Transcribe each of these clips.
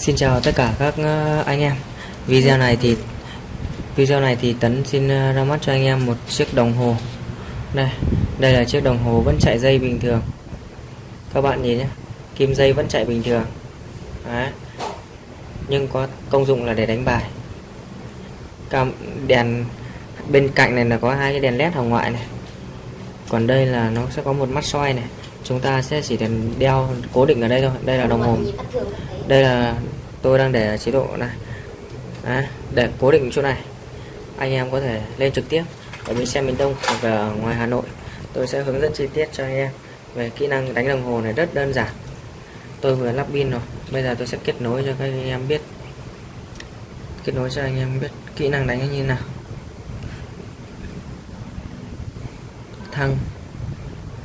Xin chào tất cả các ờ, anh em. Video này thì video này thì Tấn xin ờ, ra mắt cho anh em một chiếc đồng hồ. Đây, đây là chiếc đồng hồ vẫn chạy dây bình thường. Các bạn nhìn nhé, kim dây vẫn chạy bình thường. Đấy. Nhưng có công dụng là để đánh bài. Cam đèn bên cạnh này là có hai cái đèn led hồng ngoại này. Còn đây là nó sẽ có một mắt soi này. Chúng ta sẽ chỉ cần đeo cố định ở đây thôi. Đây là đồng hồ. Đây là tôi đang để chế độ này. À, để cố định chỗ này. Anh em có thể lên trực tiếp ở bên xe miền Đông hoặc là ở ngoài Hà Nội. Tôi sẽ hướng dẫn chi tiết cho anh em về kỹ năng đánh đồng hồ này rất đơn giản. Tôi vừa lắp pin rồi. Bây giờ tôi sẽ kết nối cho các anh em biết. Kết nối cho anh em biết kỹ năng đánh như nào. Thăng.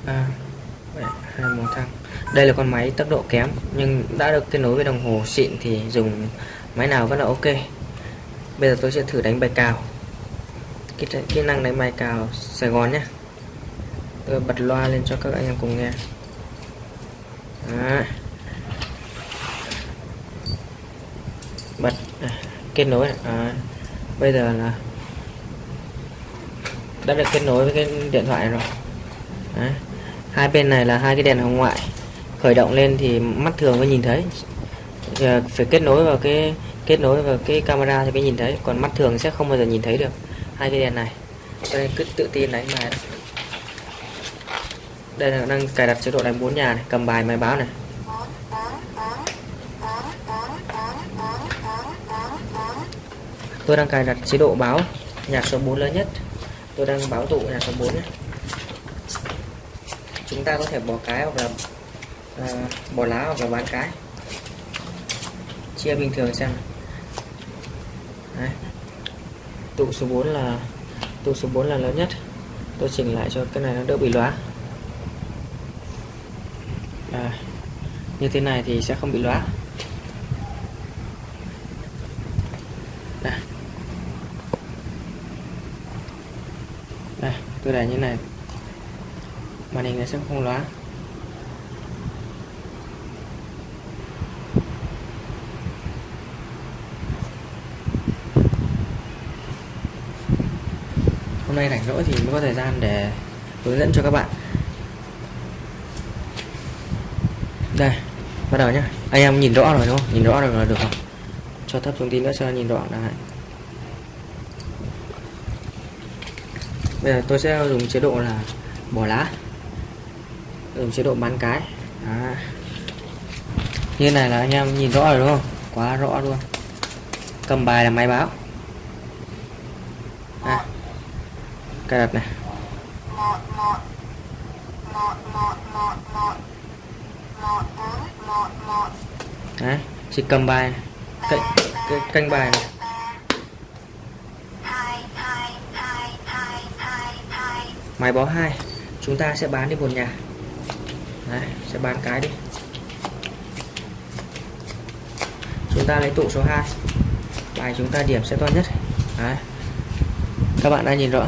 À, hai một thăng. Đây là con máy tốc độ kém nhưng đã được kết nối với đồng hồ xịn thì dùng máy nào vẫn là ok. Bây giờ tôi sẽ thử đánh bài cào. Kỹ, kỹ năng đánh bài cào Sài Gòn nhé. Tôi bật loa lên cho các anh em cùng nghe. Đó. bật à, kết nối. À, bây giờ là đã được kết nối với cái điện thoại rồi. Đấy hai bên này là hai cái đèn hồng ngoại. Khởi động lên thì mắt thường mới nhìn thấy. Giờ phải kết nối vào cái kết nối vào cái camera thì mới nhìn thấy. Còn mắt thường sẽ không bao giờ nhìn thấy được hai cái đèn này. Cho nên cứ tự tin đánh bài đây là đang cài đặt chế độ đánh bốn nhà này, cầm bài máy báo này. Tôi đang cài đặt chế độ báo nhạc số 4 lớn nhất. Tôi đang báo tụ nhạc số 4 nhé chúng ta có thể bỏ cái hoặc là à, bỏ lá hoặc là bán cái. Chia bình thường xem Đấy. tụ số 4 là tụ số 4 là lớn nhất. Tôi chỉnh lại cho cái này nó đỡ bị lóa. À, như thế này thì sẽ không bị lóa. Đây. đây tôi để như này màn hình nó sẽ không lóa. Hôm nay rảnh rỗi thì mới có thời gian để hướng dẫn cho các bạn. Đây, bắt đầu nhé anh em nhìn rõ rồi đúng không? Nhìn rõ rồi là được không? Cho thấp thông tin nữa cho nhìn rõ này bây giờ tôi sẽ dùng chế độ là bỏ lá dùng chế độ bán cái. À. như này là anh em nhìn rõ rồi đúng không? Quá rõ luôn. Cầm bài là máy báo. À cài đặt này. Đấy, chỉ cầm bài cạnh canh bài này. Máy báo hai. Chúng ta sẽ bán đi một nhà đấy, sẽ bán cái đi. Chúng ta lấy tụ số 2 bài chúng ta điểm sẽ to nhất. Đấy. các bạn đã nhìn rõ.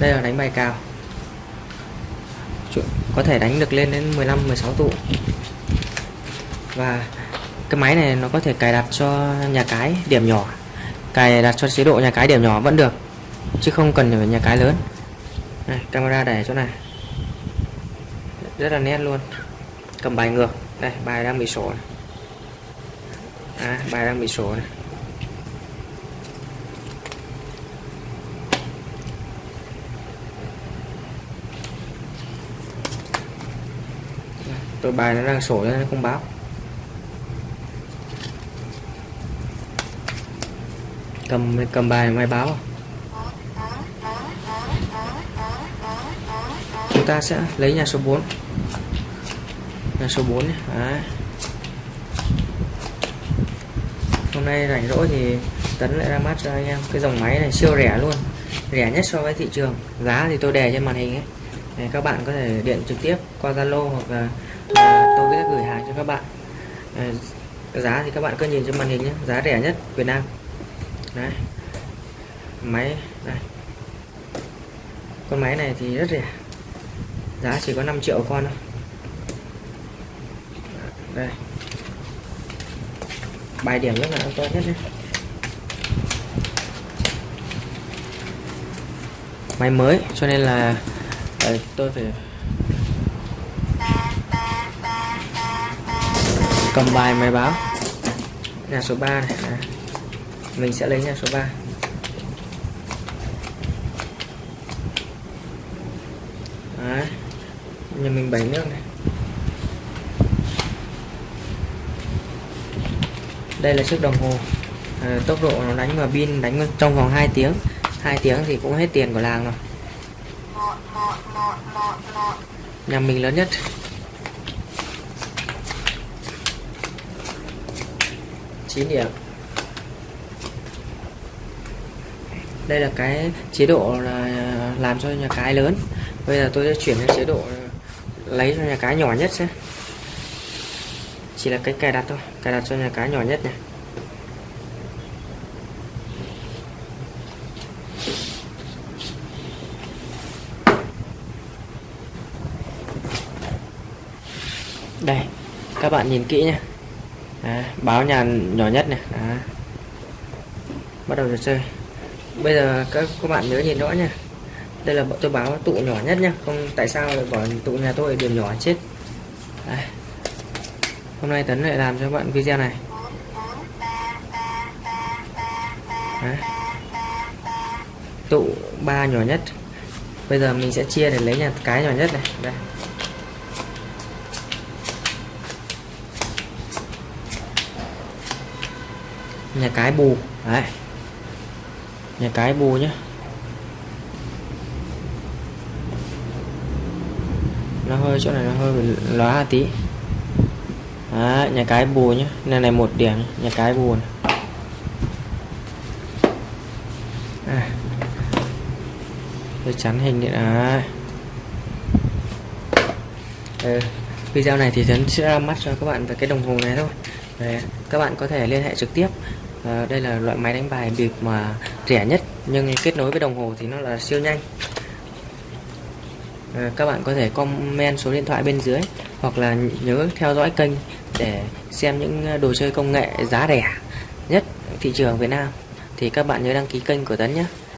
Đây là đánh bài cào. Có thể đánh được lên đến 15 16 tụ và cái máy này nó có thể cài đặt cho nhà cái điểm nhỏ. Cài đặt cho chế độ nhà cái điểm nhỏ vẫn được chứ không cần phải nhà cái lớn. Này, camera để chỗ này rất là nét luôn. Cầm bài ngược. Đây bài đang bị sổ này. À, bài đang bị sổ này. Tôi bài nó đang sổ nên không báo. Cầm cầm bài mai báo à? chúng ta sẽ lấy nhà số 4 là số 4 nhé. Đấy. hôm nay rảnh rỗi thì tấn lại ra mắt cho anh em. Cái dòng máy này siêu rẻ luôn. Rẻ nhất so với thị trường. Giá thì tôi đề trên màn hình ấy. Để các bạn có thể điện trực tiếp qua Zalo hoặc là à, tôi sẽ gửi hàng cho các bạn. À, giá thì các bạn cứ nhìn trên màn hình nhé. Giá rẻ nhất Việt Nam. Đấy. Máy đây. Con máy này thì rất rẻ. Giá chỉ có 5 triệu con thôi đây bài điểm rất là an toàn hết đấy máy mới cho nên là ờ, tôi phải cầm bài máy báo nhà số 3 này à. mình sẽ lấy nhà số 3 Đấy. nhà mình bảy nước này đây là chiếc đồng hồ. À, tốc độ nó đánh vào pin đánh trong vòng 2 tiếng. 2 tiếng thì cũng hết tiền của làng rồi. Nhà mình lớn nhất. Chín điểm. Đây là cái chế độ là làm cho nhà cái lớn. Bây giờ tôi sẽ chuyển sang chế độ ờ, lấy cho nhà cái nhỏ nhất xem chỉ là cái cài đặt thôi. Cài đặt cho nhà cái nhỏ nhất này đây các bạn nhìn kỹ nhé Đấy, báo nhà nhỏ nhất này. Đấy. bắt đầu trò chơi. Bây giờ các các bạn nhớ nhìn rõ nha. Đây là tôi báo tụ nhỏ nhất nhá không tại sao lại bỏ tụ nhà tôi điểm nhỏ chết? Đây hôm nay tấn lại làm cho bạn video này. Đấy. tụ ba nhỏ nhất. Bây giờ mình sẽ chia để lấy nhà cái nhỏ nhất này. Đây. Nhà cái bù. Đấy. Nhà cái bù nhá. Nó hơi, chỗ này nó hơi lóa tí. Đó, nhà cái bù nhé, này này một điểm nhà cái bù này. À. tôi chắn hình điện à. ừ. video này thì Tuấn sẽ ra mắt cho các bạn về cái đồng hồ này thôi Đấy, các bạn có thể liên hệ trực tiếp à, đây là loại máy đánh bài bịp mà rẻ nhất nhưng kết nối với đồng hồ thì nó là siêu nhanh à, các bạn có thể comment số điện thoại bên dưới hoặc là nhớ theo dõi kênh để xem những ờ, đồ chơi công nghệ giá rẻ nhất thị trường Việt Nam. Thì các bạn nhớ đăng ký kênh của Tấn nhé.